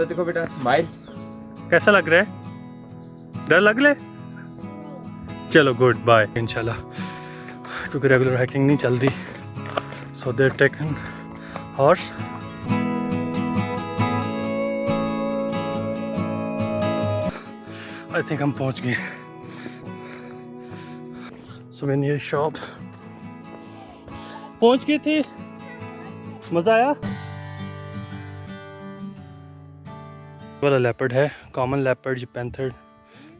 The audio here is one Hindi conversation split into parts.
तो देखो बेटा स्माइल कैसा लग रहा है? डर लग ले चलो गुड बाय इंशाल्लाह, क्योंकि रेगुलर हाइकिंग नहीं चलती so there taken horse I think हम पहुँच गए। शॉप पहुँच गए थे? मज़ा आया? वाला लेपर्ड है कॉमन लेपर्ड जो पैंथर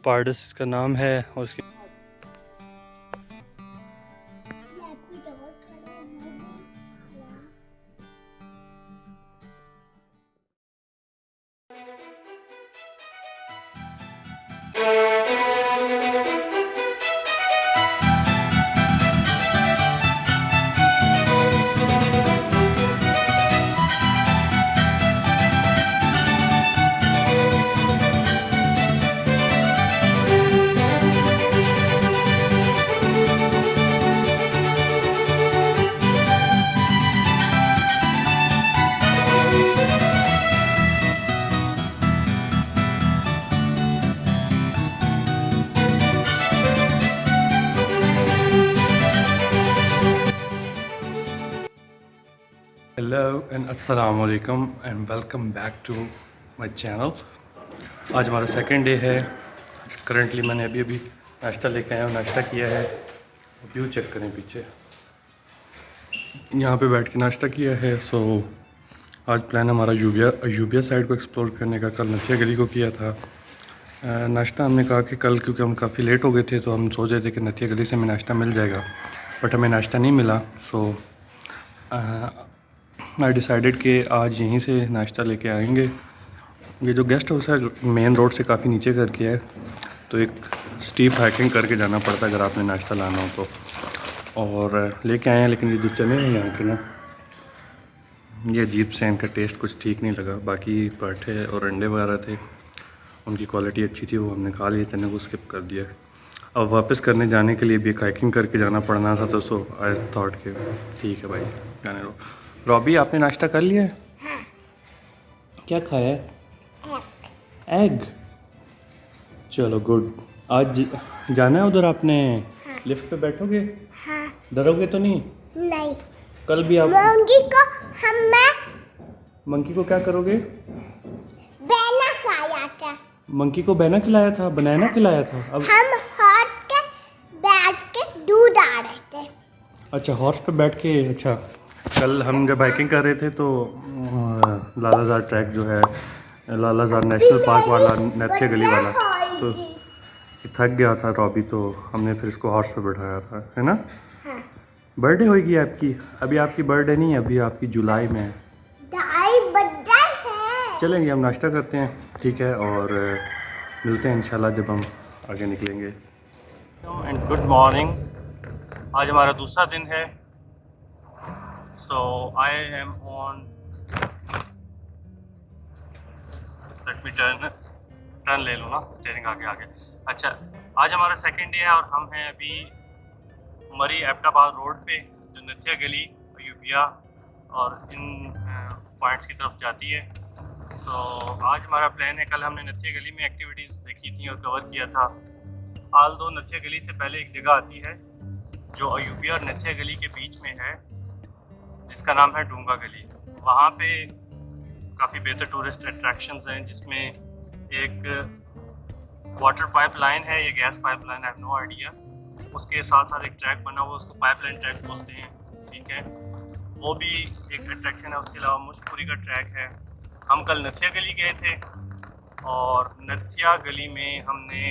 पार्डस इसका नाम है और उसकी एंड अस्सलाम वालेकुम and welcome back to my channel आज हमारा सेकंड डे है। करंटली मैंने अभी अभी नाश्ता लेके आया हूँ। नाश्ता किया है। व्यू चेक करें पीछे। यहाँ पे बैठ के नाश्ता किया है। सो आज प्लान हमारा यूबिया यूबिया साइड को एक्सप्लोर करने का। कल नथिया गली को किया था। नाश्ता हमने कहा कि कल क्योंकि हम काफ़ी लेट हो गए थे तो हम सोच रहे थे कि नथिया गली से हमें नाश्ता मिल जाएगा। बट हमें नाश्ता नहीं मिला। सो आई डिसाइडेड कि आज यहीं से नाश्ता लेके आएँगे। ये जो गेस्ट हाउस है मेन रोड से काफ़ी नीचे करके है तो एक स्टीप हाइकिंग करके जाना पड़ता है अगर आपने नाश्ता लाना हो तो। और लेके आए हैं, लेकिन ये जो चने हैं यहाँ के ना, ये अजीब से इनका टेस्ट कुछ ठीक नहीं लगा। बाकी पराठे और अंडे वगैरह थे, उनकी क्वालिटी अच्छी थी, वो हमने खा लिए चने को स्किप कर दिया। अब वापस करने जाने के लिए भी हाइकिंग करके जाना पड़ना था तो सो आई थॉट के ठीक है भाई, जाने दो। रॉबी आपने नाश्ता कर लिया? है। हाँ। क्या खाया? है एग चलो गुड आज जाना है उधर आपने? हाँ। लिफ्ट पे बैठोगे? हाँ। डरोगे तो नहीं? नहीं। कल भी आप मोंगी को हम मैं मंकी को क्या करोगे? बेना खाया था। मंकी को बैना खिलाया था? बनाना खिलाया था? अब हम हाथ के बैठ के दूध आ रहे थे। अच्छा हॉर्स पे बैठ के अच्छा। कल हम जब बाइकिंग कर रहे थे तो लालाजार ट्रैक जो है लालाजार नेशनल पार्क वाला नथिया गली वाला तो थक गया था रॉबी तो हमने फिर इसको हॉर्स पे बैठाया था है ना? हाँ। बर्थडे होगी आपकी। अभी आपकी बर्थडे नहीं है अभी आपकी जुलाई में है। है। चलेंगे हम नाश्ता करते हैं ठीक है? और मिलते हैं इंशाल्लाह जब हम आगे निकलेंगे। एंड गुड मॉर्निंग आज हमारा दूसरा दिन है। So I am on let me turn turn ले लो ना स्टेयरिंग आगे आगे। अच्छा आज हमारा सेकंड डे है और हम हैं अभी मरी एबटाबाद रोड पे, जो नथिया गली यूबिया और इन पॉइंट्स की तरफ़ जाती है। सो आज हमारा प्लान है, कल हमने नथिया गली में एक्टिविटीज़ देखी थी और कवर किया था। हाल दो नथिया गली से पहले एक जगह आती है, जो अयूबिया और नथिया गली के बीच में है। जिसका नाम है डूँगा गली। वहाँ पे काफ़ी बेहतर टूरिस्ट अट्रैक्शंस हैं, जिसमें एक वाटर पाइप लाइन है, या gas pipe line I no idea उसके साथ साथ एक ट्रैक बना हुआ, उसको पाइप लाइन ट्रैक बोलते हैं, ठीक है? वो भी एक अट्रैक्शन है, उसके अलावा मुश्तपुरी का ट्रैक है। हम कल नथिया गली गए थे, और नथिया गली में हमने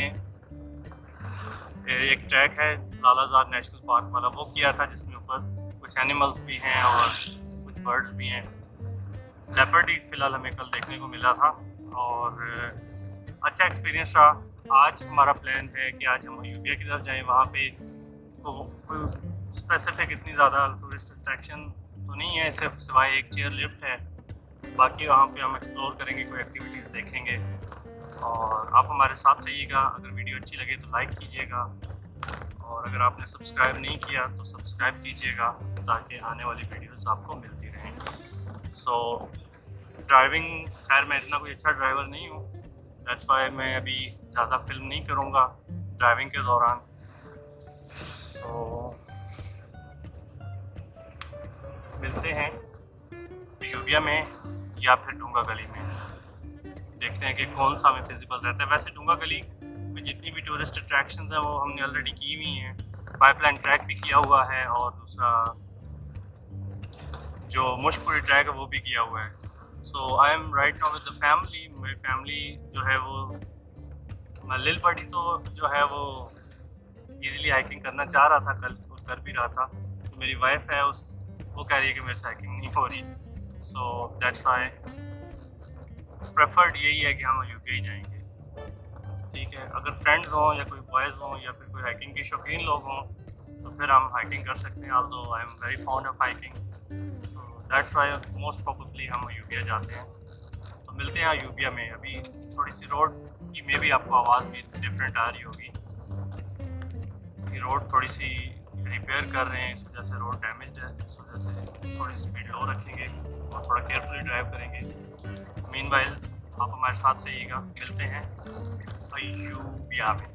एक ट्रैक है लालाजार नेशनल पार्क वाला, वो किया था, जिसमें कुछ एनिमल्स भी हैं और कुछ बर्ड्स भी हैं। लेपर्ड ही फ़िलहाल हमें कल देखने को मिला था और अच्छा एक्सपीरियंस रहा। आज हमारा प्लान है कि आज हम यूपिया की तरफ़ जाएँ। वहाँ पे तो स्पेसिफिक इतनी ज़्यादा टूरिस्ट अट्रैक्शन तो नहीं है, सिर्फ़ सिवाय एक चेयर लिफ्ट है। बाकी वहाँ पे हम एक्सप्लोर करेंगे, कोई एक्टिविटीज़ देखेंगे। और आप हमारे साथ रहिएगा। अगर वीडियो अच्छी लगे तो लाइक कीजिएगा। और अगर आपने सब्सक्राइब नहीं किया तो सब्सक्राइब कीजिएगा। ताकि आने वाली वीडियोस आपको मिलती रहें। सो ड्राइविंग खैर मैं इतना कोई अच्छा ड्राइवर नहीं हूँ। दैट्स वाई मैं अभी ज़्यादा फ़िल्म नहीं करूँगा ड्राइविंग के दौरान। सो so, मिलते हैं यूबिया में या फिर डूँगा गली में। देखते हैं कि कौन सा हमें फिजिबल रहता है। वैसे डूँगा गली में जितनी भी टूरिस्ट अट्रैक्शन हैं वो हमने ऑलरेडी की हुई हैं। पाइपलाइन ट्रैक भी किया हुआ है और दूसरा जो मुश्कपुरी ट्रैक है, वो भी किया हुआ है। So I am right now with the family मेरी फैमिली जो है वो लिल पड़ी तो जो है वो इजीली हाइकिंग करना चाह रहा था, कल और कर भी रहा था। तो मेरी वाइफ है, उस, वो कह रही है कि मेरे से हाइकिंग नहीं हो रही। सो दैट्स वाई प्रेफर्ड यही है कि हम यू ही जाएँगे। ठीक है, अगर फ्रेंड्स हों या कोई बॉयज़ हों या फिर कोई हाइकिंग के शौकीन लोग हों तो फिर हम हाइकिंग कर सकते हैं although I am very fond of hiking so that's why most probably हम यूबिया जाते हैं। तो मिलते हैं यूबिया में, अभी थोड़ी सी रोड की मे भी आपको आवाज़ भी डिफरेंट आ रही होगी। ये रोड थोड़ी सी रिपेयर कर रहे हैं, इस वजह से रोड डैमेज है, इस वजह से थोड़ी सी स्पीड लो रखेंगे और थोड़ा केयरफुली ड्राइव करेंगे। मीन आप हमारे साथ रहिएगा, मिलते हैं अयूबिया में।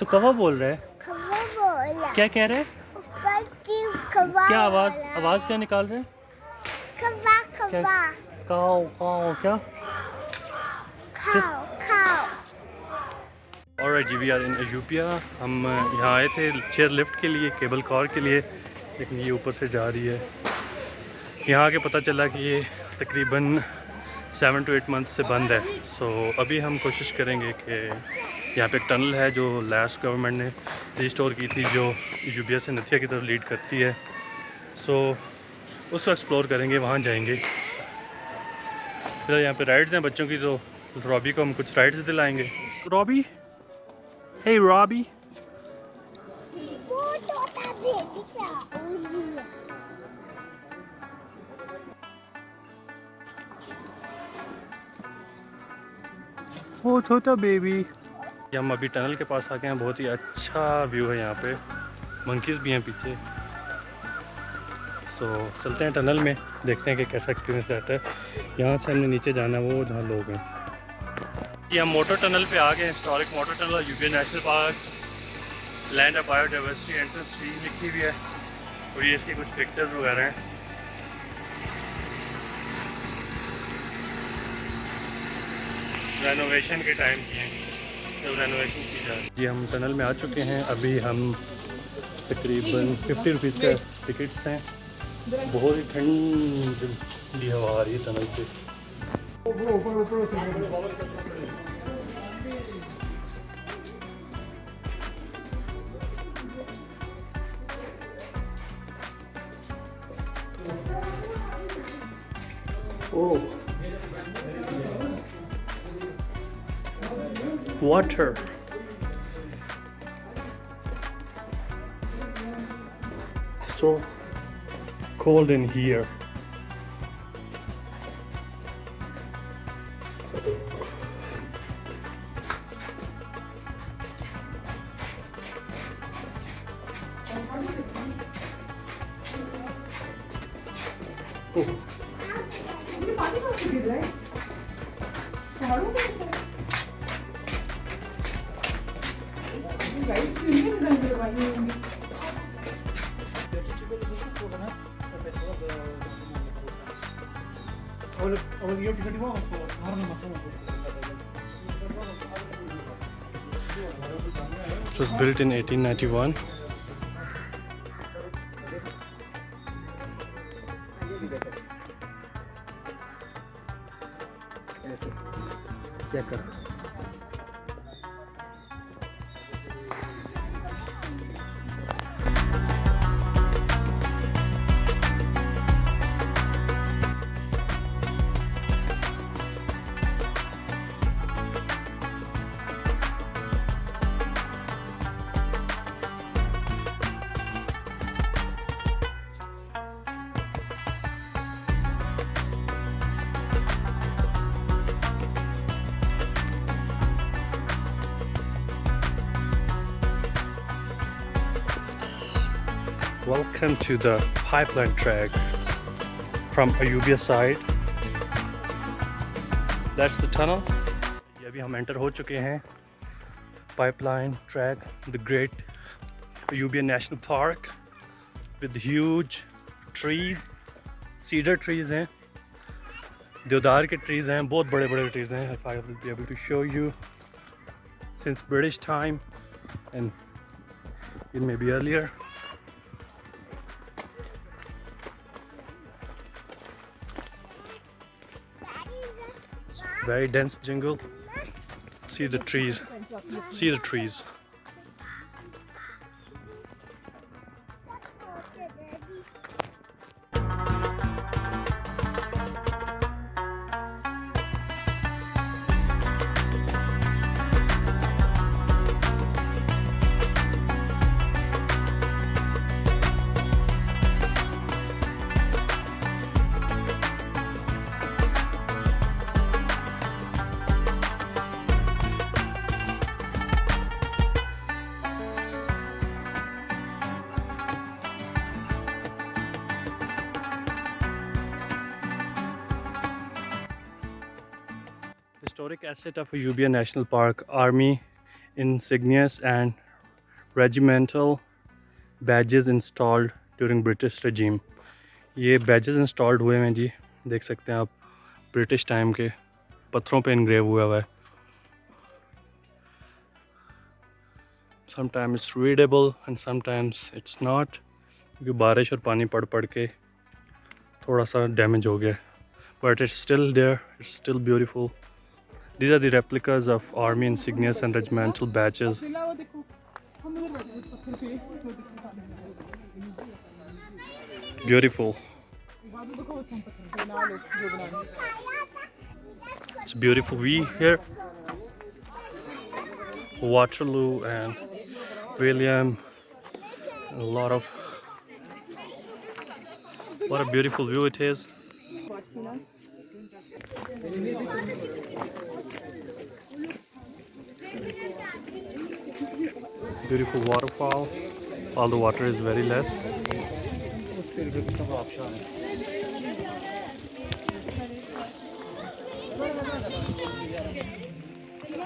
तो कवा बोल रहा है। क्या कह रहे हैं? क्या आवाज़ आवाज़ क्या निकाल रहे हैं? काओ काओ क्या खाओ खाओ और जी वी आर इन अयूबिया हम यहाँ आए थे चेयर लिफ्ट के लिए केबल कार के लिए लेकिन ये ऊपर से जा रही है। यहाँ आके पता चला कि ये तकरीबन सेवन टू एट मंथ से बंद है। सो so, अभी हम कोशिश करेंगे कि यहाँ पे एक टनल है जो लास्ट गवर्नमेंट ने रिस्टोर की थी जो यूबिया से नथिया की तरफ़ लीड करती है। सो so, उसको एक्सप्लोर करेंगे वहाँ जाएँगे। फिर यहाँ पे राइड्स हैं बच्चों की तो रॉबी को हम कुछ राइड्स दिलाएँगे। रॉबी हे रॉबी वो छोटा बेबी हम अभी टनल के पास आ गए हैं, बहुत ही अच्छा व्यू है यहाँ पे। मंकीज़ भी हैं पीछे। सो चलते हैं टनल में, देखते हैं कि कैसा एक्सपीरियंस रहता है। यहाँ से हमने नीचे जाना है, वो जहाँ लोग हैं। ये हम मोटर टनल पे आ गए historic motor tunnel UP national park land of biodiversity entrance fee लिखी हुई है। और ये इसकी कुछ पिक्चर्स वगैरह हैं। रेनोवेशन के टाइम की हैं। जब रेनोवेशन की जाए जी हम टनल में आ चुके हैं। अभी हम तकरीबन फिफ्टी रुपीज़ का टिकट्स हैं। बहुत ही ठंडी हवा आ रही है टनल से। Oh. Water. So cold in here. Oh. It was built in 1891. Welcome to the pipeline track from Ayubia side. That's the tunnel. ये अभी हम एंटर हो चुके हैं pipeline track, the great Ayubia National Park with huge trees, cedar trees हैं देवदार के ट्रीज़ हैं बहुत बड़े बड़े ट्रीज़ हैं if I will be able to show you since British time and it may be earlier very dense jungle see the trees. See the trees historic asset of Ayubia national park army in insignias and regimental badges installed during British regime ये बैजेस इंस्टॉल्ड हुए हैं जी, देख सकते हैं आप ब्रिटिश टाइम के, पत्थरों पर इंग्रेव हुआ हुआ है। Sometime it's readable and sometimes it's not क्योंकि बारिश और पानी पड़ पड़ के थोड़ा सा डैमेज हो गया but it's still there it's still beautiful these are the replicas of army insignias and regimental badges. Beautiful. It's beautiful view here. Waterloo and william. A lot of what a beautiful view it is beautiful waterfall all the water is very less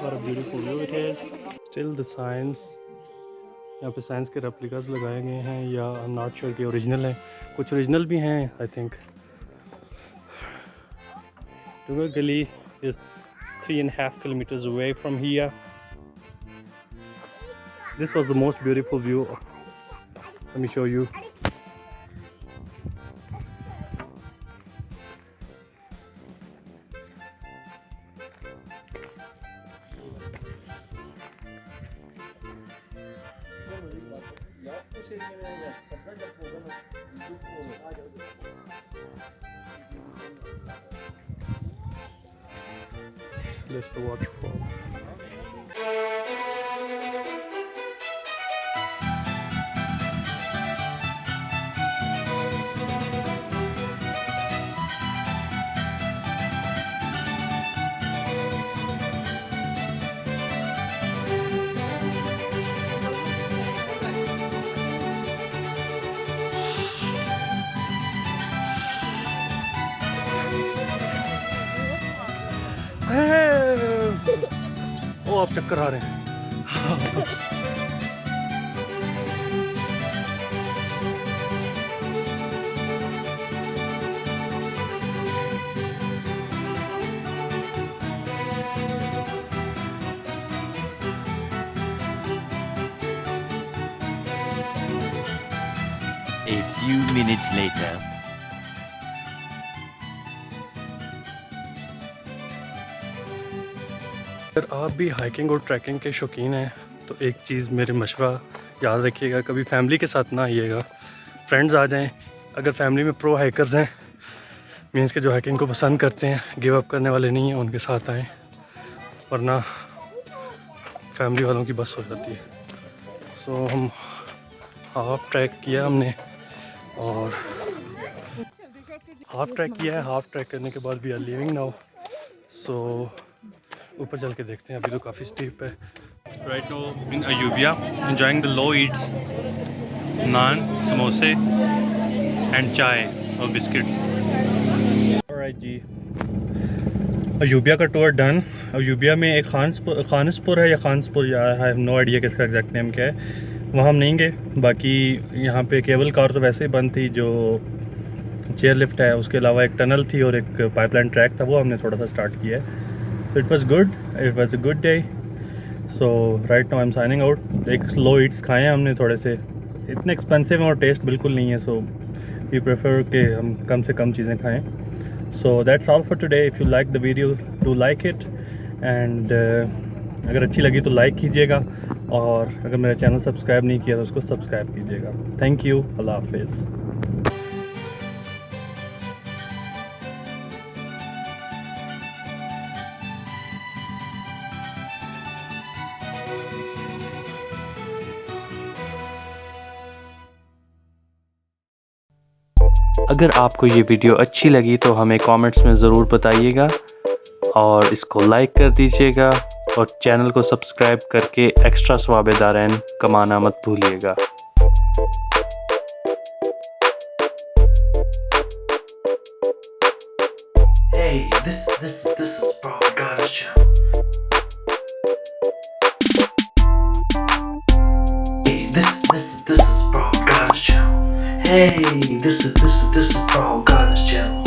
what a beautiful view it is still the signs यहाँ पे साइंस के रेप्लिकास लगाए गए हैं या नॉट श्योर कि ओरिजिनल हैं कुछ ओरिजिनल भी हैं I think Tuga Gully is three and a half kilometers away from. This was the most beautiful view. Let me show you. आप चक्कर आ रहे हैं A few minutes later. अगर आप भी हाइकिंग और ट्रैकिंग के शौकीन हैं तो एक चीज़ मेरे मशवरा याद रखिएगा कभी फैमिली के साथ ना आइएगा। फ्रेंड्स आ जाएँ अगर फैमिली में प्रो हाइकर्स हैं मीन्स के जो हाइकिंग को पसंद करते हैं गिव अप करने वाले नहीं हैं उनके साथ आएँ वरना फैमिली वालों की बस हो जाती है। सो so, हम हाफ़ ट्रैक किया हमने और हाफ़ ट्रैक किया है हाफ़ ट्रैक करने के बाद we are living now so ऊपर चल के देखते हैं अभी तो काफ़ी स्टीप है। Right now in Ayubia enjoying the low eats naan समोसे एंड चाय और बिस्किट्स राइट जी। अयूबिया का टूर डन अयूबिया में एक खानसपुर खानसपुर है या खानसपुर या आई हैव नो आइडिया किसका एग्जैक्ट नेम क्या है। वहाँ हम नहीं गए। बाकी यहाँ पे केबल कार तो वैसे ही बंद थी जो चेयर लिफ्ट है उसके अलावा एक टनल थी और एक पाइपलाइन ट्रैक था वो हमने थोड़ा सा स्टार्ट किया है। So it was good it was a good day so right now I am signing out एक स्लो ईट्स खाए हैं हमने थोड़े से इतने एक्सपेंसिव हैं और टेस्ट बिल्कुल नहीं है सो वी प्रेफर कि हम कम से कम चीज़ें खाएँ so that's all for today if you like the video do like it and अगर अच्छी लगी तो लाइक कीजिएगा और अगर मेरा चैनल सब्सक्राइब नहीं किया तो उसको सब्सक्राइब कीजिएगा थैंक यू अल्लाह हाफिज़ अगर आपको ये वीडियो अच्छी लगी तो हमें कमेंट्स में ज़रूर बताइएगा और इसको लाइक कर दीजिएगा और चैनल को सब्सक्राइब करके एक्स्ट्रा स्वाबेदारैन कमाना मत भूलिएगा। Hey, this is this is this is Bro Goddess channel.